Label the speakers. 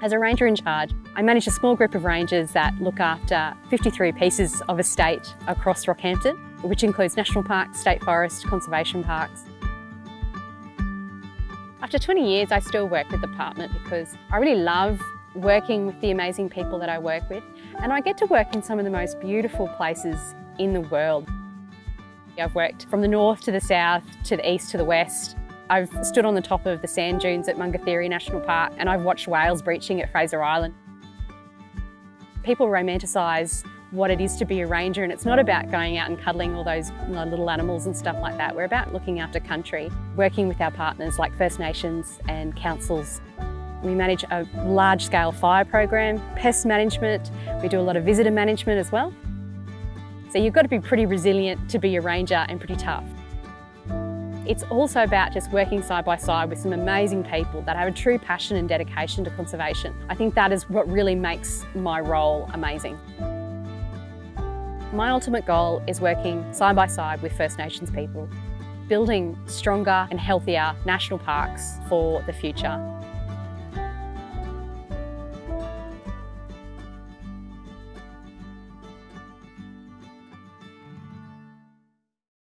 Speaker 1: As a ranger in charge, I manage a small group of rangers that look after 53 pieces of estate across Rockhampton, which includes national parks, state forests, conservation parks. After 20 years, I still work with the department because I really love working with the amazing people that I work with and I get to work in some of the most beautiful places in the world. I've worked from the north to the south, to the east to the west. I've stood on the top of the sand dunes at Munga-Thirri National Park and I've watched whales breaching at Fraser Island. People romanticise what it is to be a ranger and it's not about going out and cuddling all those little animals and stuff like that. We're about looking after country, working with our partners like First Nations and councils we manage a large-scale fire program, pest management, we do a lot of visitor management as well. So you've got to be pretty resilient to be a ranger and pretty tough. It's also about just working side by side with some amazing people that have a true passion and dedication to conservation. I think that is what really makes my role amazing. My ultimate goal is working side by side with First Nations people, building stronger and healthier national parks for the future.